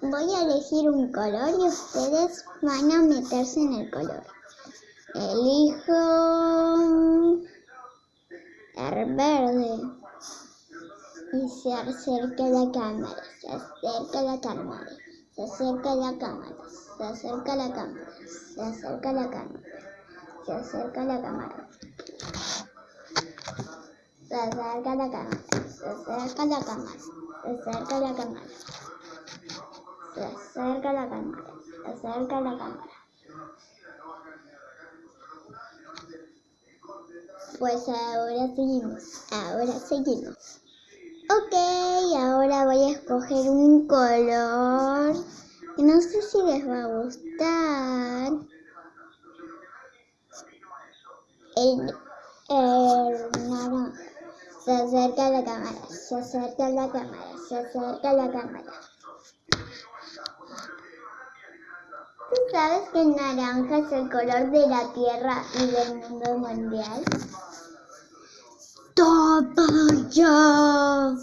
voy a elegir un color y ustedes van a meterse en el color. Elijo el verde y se acerca la cámara, se acerca la cámara, se acerca la cámara, se acerca la cámara, se acerca la cámara, se acerca la cámara. Se acerca la cámara, se acerca la cámara, acerca la cámara. Se acerca la cámara, se acerca la cámara. Pues ahora seguimos, ahora seguimos. Ok, ahora voy a escoger un color no sé si les va a gustar. El, el naranja. Se acerca la cámara, se acerca la cámara, se acerca la cámara. ¿Tú sabes que el naranja es el color de la Tierra y del mundo mundial? ¡Toma ya!